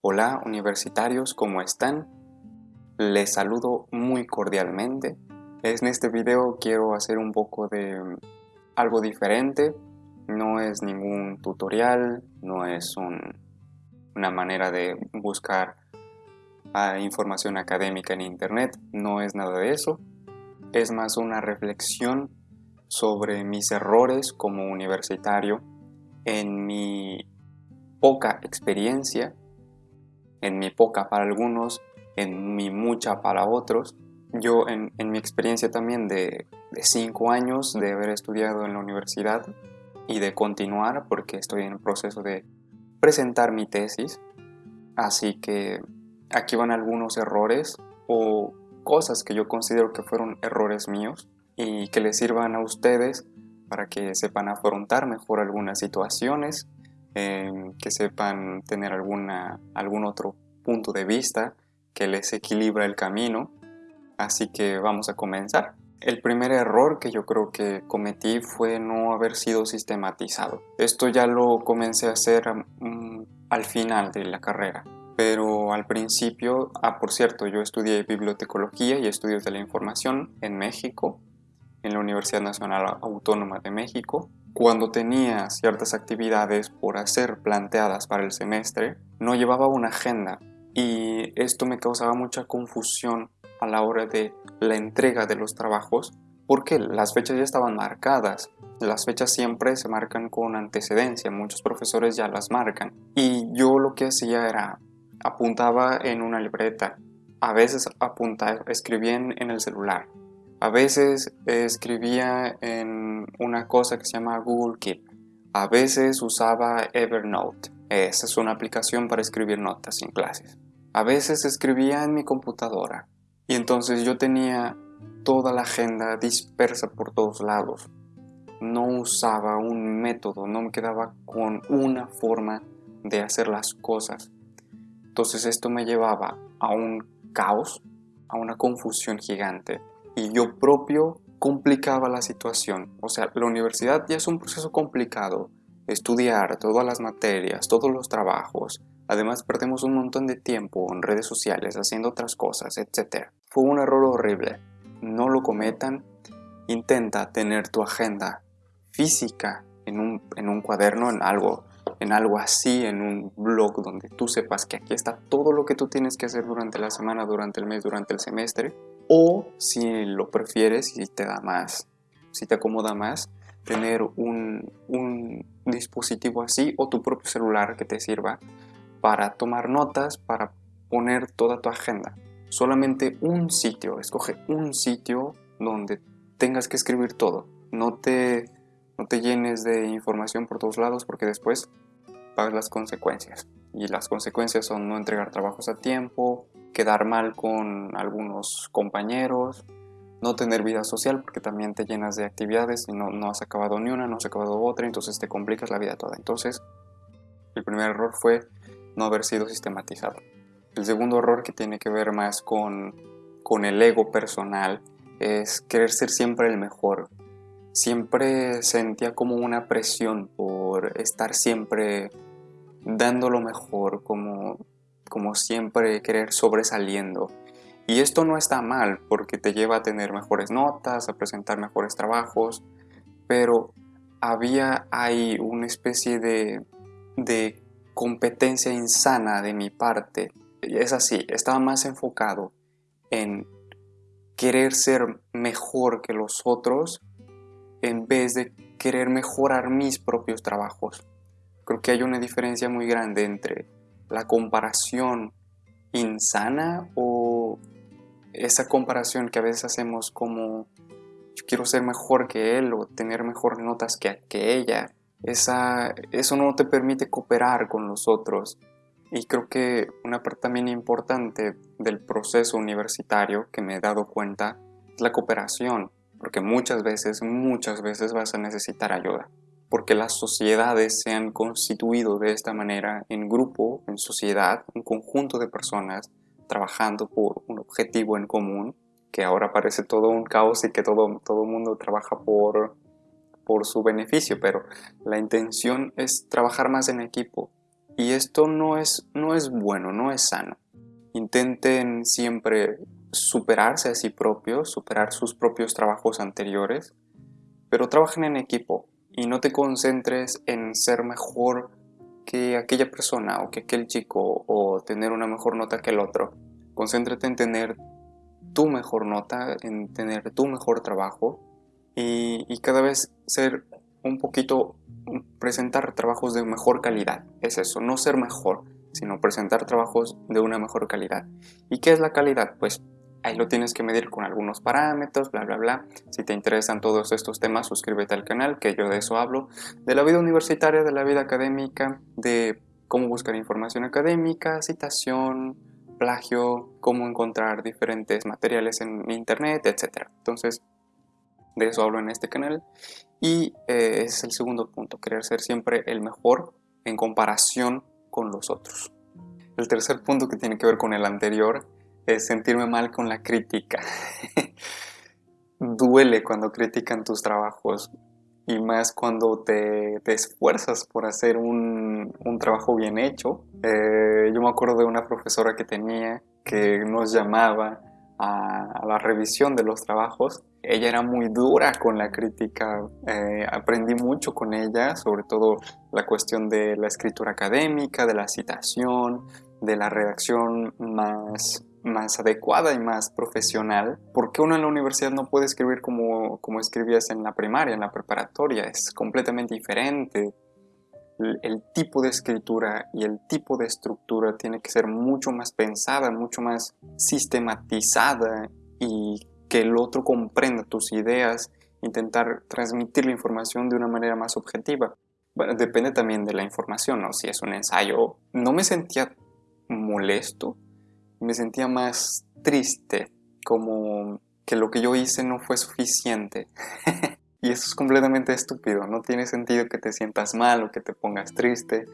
Hola universitarios, ¿cómo están? Les saludo muy cordialmente. En este video quiero hacer un poco de mm, algo diferente. No es ningún tutorial, no es una manera de buscar ah, información académica en internet, no es nada de eso. Es más una reflexión sobre mis errores como universitario en mi poca experiencia, en mi poca para algunos, en mi mucha para otros. Yo en, mi experiencia también de, de cinco años de haber estudiado en la universidad y de continuar porque estoy en el proceso de presentar mi tesis. Así que aquí van algunos errores o cosas que yo considero que fueron errores míos y que les sirvan a ustedes para que sepan afrontar mejor algunas situaciones que sepan tener alguna, algún otro punto de vista que les equilibra el camino. Así que vamos a comenzar. El primer error que yo creo que cometí fue no haber sido sistematizado. Esto ya lo comencé a hacer mm, al final de la carrera. Pero al principio, ah, por cierto, yo estudié bibliotecología y estudios de la información en México, en la Universidad Nacional Autónoma de México. Cuando tenía ciertas actividades por hacer planteadas para el semestre, no llevaba una agenda y esto me causaba mucha confusión a la hora de la entrega de los trabajos porque las fechas ya estaban marcadas. Las fechas siempre se marcan con antecedencia, muchos profesores ya las marcan. Y yo lo que hacía era apuntaba en una libreta, a veces apuntaba, escribía en el celular, a veces escribía en una cosa que se llama Google Keep. A veces usaba Evernote. Esa es una aplicación para escribir notas en clases. A veces escribía en mi computadora. Y entonces yo tenía toda la agenda dispersa por todos lados. No usaba un método, no me quedaba con una forma de hacer las cosas. Entonces esto me llevaba a un caos, a una confusión gigante y yo propio complicaba la situación. O sea, la universidad ya es un proceso complicado. Estudiar todas las materias, todos los trabajos. Además perdemos un montón de tiempo en redes sociales haciendo otras cosas, etc. Fue un error horrible. No lo cometan. Intenta tener tu agenda física en un, en un cuaderno, en algo, en algo así, en un blog donde tú sepas que aquí está todo lo que tú tienes que hacer durante la semana, durante el mes, durante el semestre o si lo prefieres y te da más, si te acomoda más, tener un, dispositivo así o tu propio celular que te sirva para tomar notas, para poner toda tu agenda. Solamente un sitio, escoge un sitio donde tengas que escribir todo. No te, no te llenes de información por todos lados porque después pagas las consecuencias. Y las consecuencias son no entregar trabajos a tiempo, quedar mal con algunos compañeros, no tener vida social porque también te llenas de actividades y no, no has acabado ni una, no has acabado otra, entonces te complicas la vida toda. Entonces, el primer error fue no haber sido sistematizado. El segundo error que tiene que ver más con, con el ego personal es querer ser siempre el mejor. Siempre sentía como una presión por estar siempre dando lo mejor, como como siempre querer sobresaliendo. Y esto no está mal porque te lleva a tener mejores notas, a presentar mejores trabajos, pero había ahí una especie de, de competencia insana de mi parte. Es así, estaba más enfocado en querer ser mejor que los otros en vez de querer mejorar mis propios trabajos. Creo que hay una diferencia muy grande entre la comparación insana o esa comparación que a veces hacemos como yo quiero ser mejor que él o tener mejores notas que, que ella. Esa, eso no te permite cooperar con los otros. Y creo que una parte también importante del proceso universitario que me he dado cuenta es la cooperación, porque muchas veces, muchas veces vas a necesitar ayuda porque las sociedades se han constituido de esta manera en grupo, en sociedad, un conjunto de personas trabajando por un objetivo en común, que ahora parece todo un caos y que todo todo mundo trabaja por, por su beneficio, pero la intención es trabajar más en equipo Y esto no es, no es bueno, no es sano. Intenten siempre superarse a sí propios, superar sus propios trabajos anteriores, pero trabajen en equipo y no te concentres en ser mejor que aquella persona o que aquel chico o tener una mejor nota que el otro. Concéntrate en tener tu mejor nota, en tener tu mejor trabajo y, y cada vez ser un poquito, presentar trabajos de mejor calidad. Es eso, no ser mejor, sino presentar trabajos de una mejor calidad. ¿Y qué es la calidad? Pues ahí lo tienes que medir con algunos parámetros, bla, bla, bla. Si te interesan todos estos temas, suscríbete al canal, que yo de eso hablo. De la vida universitaria, de la vida académica, de cómo buscar información académica, citación, plagio, cómo encontrar diferentes materiales en internet, etc. Entonces, de eso hablo en este canal. Y eh, es el segundo punto, querer ser siempre el mejor en comparación con los otros. El tercer punto que tiene que ver con el anterior es sentirme mal con la crítica. Duele cuando critican tus trabajos y más cuando te, esfuerzas por hacer un, trabajo bien hecho. Eh, yo me acuerdo de una profesora que tenía que nos llamaba a, la revisión de los trabajos. Ella era muy dura con la crítica, eh, aprendí mucho con ella, sobre todo la cuestión de la escritura académica, de la citación, de la redacción más, más adecuada y más profesional, porque uno en la universidad no puede escribir como, como escribías en la primaria, en la preparatoria, es completamente diferente el tipo de escritura y el tipo de estructura tiene que ser mucho más pensada, mucho más sistematizada y que el otro comprenda tus ideas, intentar transmitir la información de una manera más objetiva. Bueno, depende también de la información, ¿no? Si es un ensayo, no me sentía molesto, me sentía más triste, como que lo que yo hice no fue suficiente. Y eso es completamente estúpido, no tiene sentido que te sientas mal o que te pongas triste.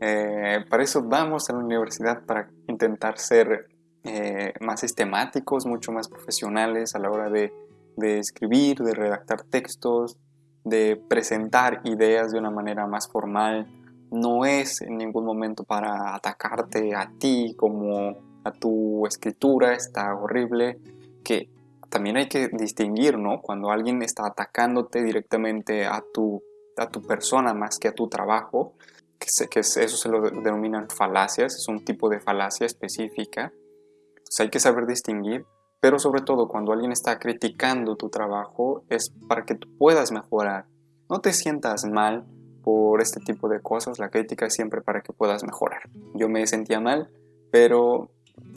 Eh, para eso vamos a la universidad, para intentar ser eh, más sistemáticos, mucho más profesionales a la hora de, de escribir, de redactar textos, de presentar ideas de una manera más formal. No es en ningún momento para atacarte a ti como a tu escritura, está horrible, que también hay que distinguir, ¿no? Cuando alguien está atacándote directamente a tu, a tu persona más que a tu trabajo, que, que eso se lo denominan falacias, es un tipo de falacia específica. Entonces hay que saber distinguir, pero sobre todo cuando alguien está criticando tu trabajo es para que tú puedas mejorar. No te sientas mal por este tipo de cosas, la crítica es siempre para que puedas mejorar. Yo me sentía mal, pero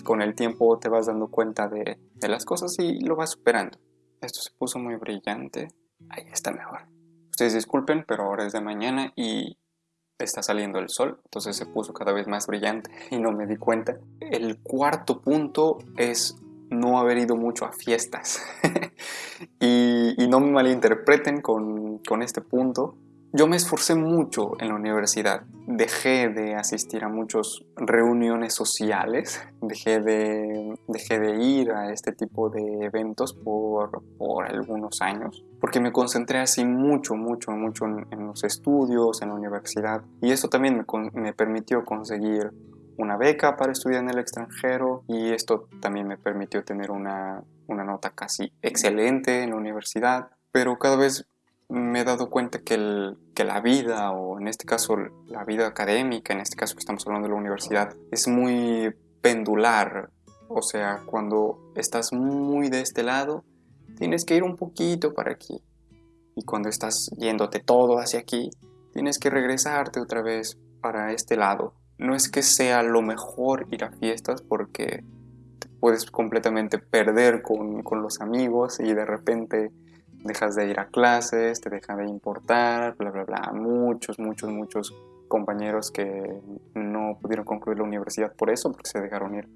con el tiempo te vas dando cuenta de, las cosas y lo vas superando. Esto se puso muy brillante. Ahí está mejor. Ustedes disculpen, pero ahora es de mañana y está saliendo el sol, entonces se puso cada vez más brillante y no me di cuenta. El cuarto punto es no haber ido mucho a fiestas. y, no me malinterpreten con, con este punto, yo me esforcé mucho en la universidad. Dejé de asistir a muchas reuniones sociales, dejé de, dejé de ir a este tipo de eventos por, por algunos años, porque me concentré así mucho, mucho, mucho en, los estudios, en la universidad. Y eso también me, me permitió conseguir una beca para estudiar en el extranjero y esto también me permitió tener una, una nota casi excelente en la universidad. Pero cada vez me he dado cuenta que, el, que, la vida, o en este caso la vida académica, en este caso que estamos hablando de la universidad, es muy pendular. O sea, cuando estás muy de este lado, tienes que ir un poquito para aquí. Y cuando estás yéndote todo hacia aquí, tienes que regresarte otra vez para este lado. No es que sea lo mejor ir a fiestas porque te puedes completamente perder con, con los amigos y de repente dejas de ir a clases, te deja de importar, bla, bla, bla. Muchos, muchos, muchos compañeros que no pudieron concluir la universidad por eso, porque se dejaron ir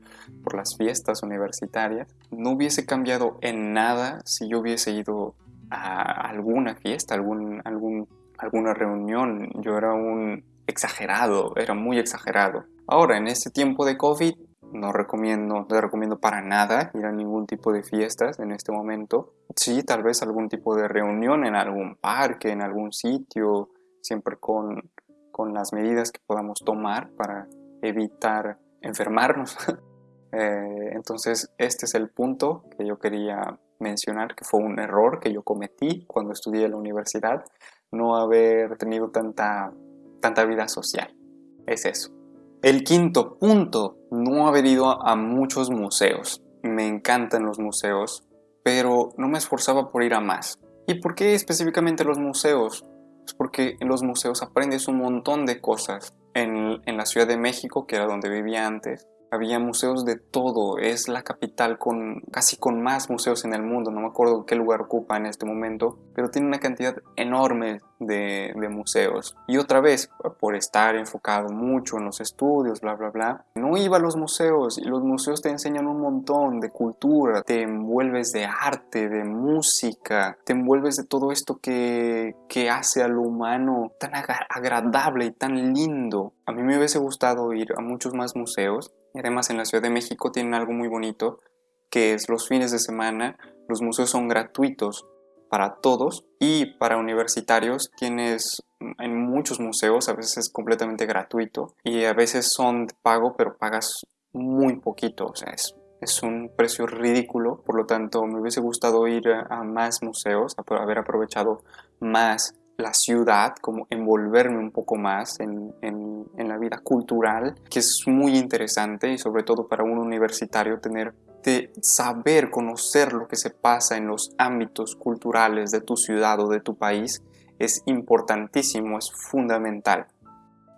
por las fiestas universitarias. No hubiese cambiado en nada si yo hubiese ido a alguna fiesta, algún, algún, alguna reunión. Yo era un exagerado, era muy exagerado. Ahora, en este tiempo de COVID, no recomiendo, no recomiendo para nada ir a ningún tipo de fiestas en este momento. Sí, tal vez algún tipo de reunión en algún parque, en algún sitio, siempre con, con las medidas que podamos tomar para evitar enfermarnos. Eh, entonces este es el punto que yo quería mencionar, que fue un error que yo cometí cuando estudié en la universidad, no haber tenido tanta, tanta vida social. Es eso. El quinto punto, no haber ido a muchos museos. Me encantan los museos, pero no me esforzaba por ir a más. ¿Y por qué específicamente los museos? Pues porque en los museos aprendes un montón de cosas. En, en la Ciudad de México, que era donde vivía antes, había museos de todo, es la capital con casi con más museos en el mundo, no me acuerdo qué lugar ocupa en este momento, pero tiene una cantidad enorme de, museos. Y otra vez, por estar enfocado mucho en los estudios, bla, bla, bla, no iba a los museos y los museos te enseñan un montón de cultura, te envuelves de arte, de música, te envuelves de todo esto que, que hace al humano tan agradable y tan lindo. A mí me hubiese gustado ir a muchos más museos y además en la Ciudad de México tienen algo muy bonito que es los fines de semana los museos son gratuitos para todos y para universitarios tienes en muchos museos a veces es completamente gratuito y a veces son de pago pero pagas muy poquito, o sea, es, es un precio ridículo, por lo tanto me hubiese gustado ir a, más museos, a haber aprovechado más la ciudad, como envolverme un poco más en, en, la vida cultural, que es muy interesante y sobre todo para un universitario tener de saber, conocer lo que se pasa en los ámbitos culturales de tu ciudad o de tu país es importantísimo, es fundamental.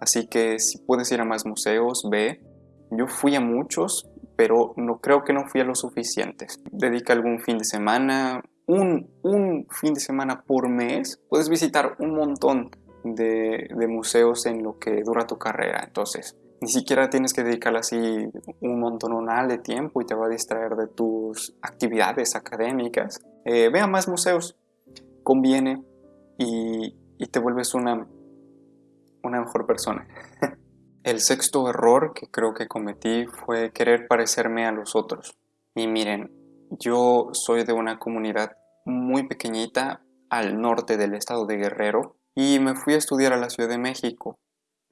Así que si puedes ir a más museos, ve. Yo fui a muchos, pero no creo que no fui a los suficientes. Dedica algún fin de semana, un, un fin de semana por mes, puedes visitar un montón de, de museos en lo que dura tu carrera. Entonces, ni siquiera tienes que dedicarle así un montonal de tiempo y te va a distraer de tus actividades académicas. Eh, ve a más museos, conviene y, y te vuelves una, una mejor persona. El sexto error que creo que cometí fue querer parecerme a los otros. Y miren, yo soy de una comunidad muy pequeñita al norte del estado de Guerrero y me fui a estudiar a la Ciudad de México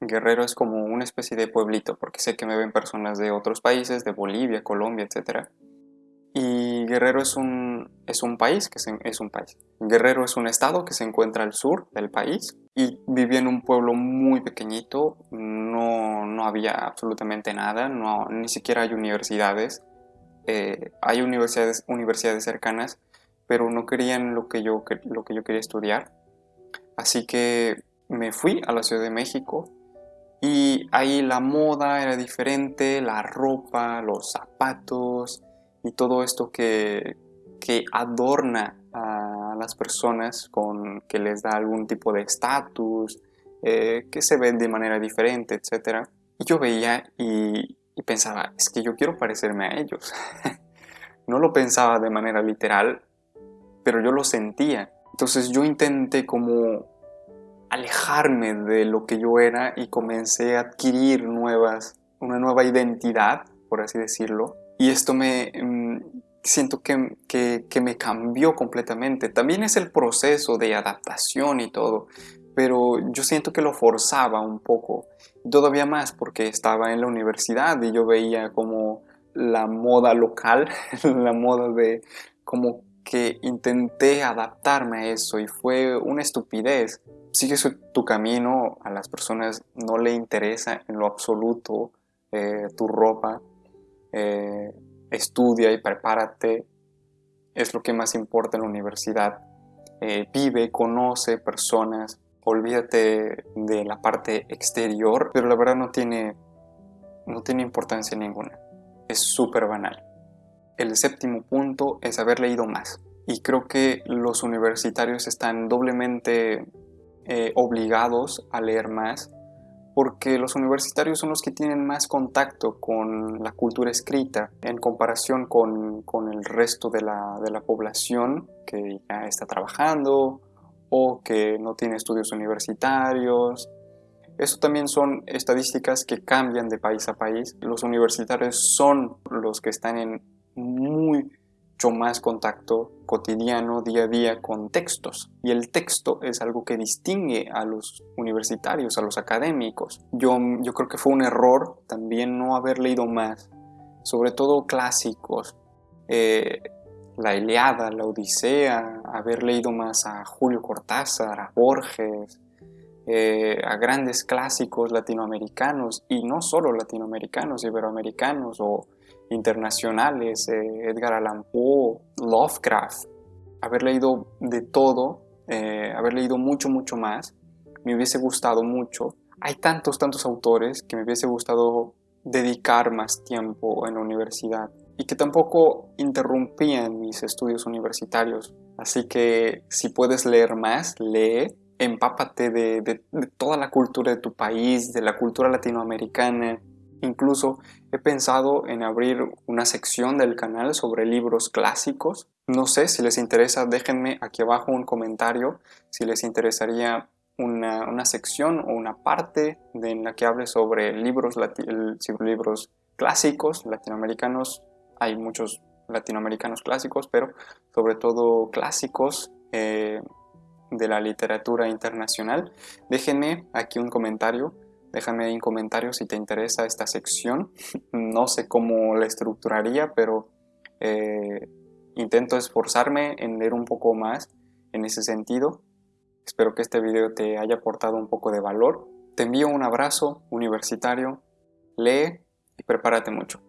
Guerrero es como una especie de pueblito, porque sé que me ven personas de otros países, de Bolivia, Colombia, etc. Y Guerrero es un, es un país, que es un país. Guerrero es un estado que se encuentra al sur del país y vivía en un pueblo muy pequeñito, no, no había absolutamente nada, no, ni siquiera hay universidades. Eh, hay universidades, universidades cercanas, pero no querían lo que, yo, lo que yo quería estudiar. Así que me fui a la Ciudad de México y ahí la moda era diferente, la ropa, los zapatos y todo esto que, que adorna a las personas con que les da algún tipo de estatus, eh, que se ven de manera diferente, etc. Y yo veía y, y pensaba, es que yo quiero parecerme a ellos. no lo pensaba de manera literal, pero yo lo sentía. Entonces yo intenté como alejarme de lo que yo era y comencé a adquirir nuevas, una nueva identidad, por así decirlo. Y esto me mm, siento que, que, me cambió completamente. También es el proceso de adaptación y todo, pero yo siento que lo forzaba un poco. Todavía más porque estaba en la universidad y yo veía como la moda local, la moda de como que intenté adaptarme a eso y fue una estupidez. Sigue tu camino, a las personas no le interesa en lo absoluto eh, tu ropa, eh, estudia y prepárate, es lo que más importa en la universidad. Eh, vive, conoce personas, olvídate de la parte exterior, pero la verdad no tiene, no tiene importancia ninguna. Es súper banal. El séptimo punto es haber leído más. Y creo que los universitarios están doblemente eh, obligados a leer más porque los universitarios son los que tienen más contacto con la cultura escrita en comparación con, con el resto de la, de la, población que ya está trabajando o que no tiene estudios universitarios. Eso también son estadísticas que cambian de país a país. Los universitarios son los que están en mucho más contacto cotidiano, día a día, con textos. Y el texto es algo que distingue a los universitarios, a los académicos. Yo, yo creo que fue un error también no haber leído más, sobre todo clásicos. Eh, la Iliada, la Odisea, haber leído más a Julio Cortázar, a Borges, eh, a grandes clásicos latinoamericanos y no solo latinoamericanos, iberoamericanos o internacionales, eh, Edgar Allan Poe, Lovecraft, haber leído de todo, eh, haber leído mucho, mucho más, me hubiese gustado mucho. Hay tantos, tantos autores que me hubiese gustado dedicar más tiempo en la universidad y que tampoco interrumpían mis estudios universitarios. Así que si puedes leer más, lee empápate de, toda la cultura de tu país, de la cultura latinoamericana. Incluso he pensado en abrir una sección del canal sobre libros clásicos. No sé si les interesa, déjenme aquí abajo un comentario si les interesaría una, sección o una parte de, en la que hable sobre libros, libros clásicos latinoamericanos. Hay muchos latinoamericanos clásicos, pero sobre todo clásicos eh, de la literatura internacional. Déjenme aquí un comentario, déjame ahí un comentario si te interesa esta sección. No sé cómo la estructuraría, pero eh, intento esforzarme en leer un poco más en ese sentido. Espero que este video te haya aportado un poco de valor. Te envío un abrazo universitario, lee y prepárate mucho.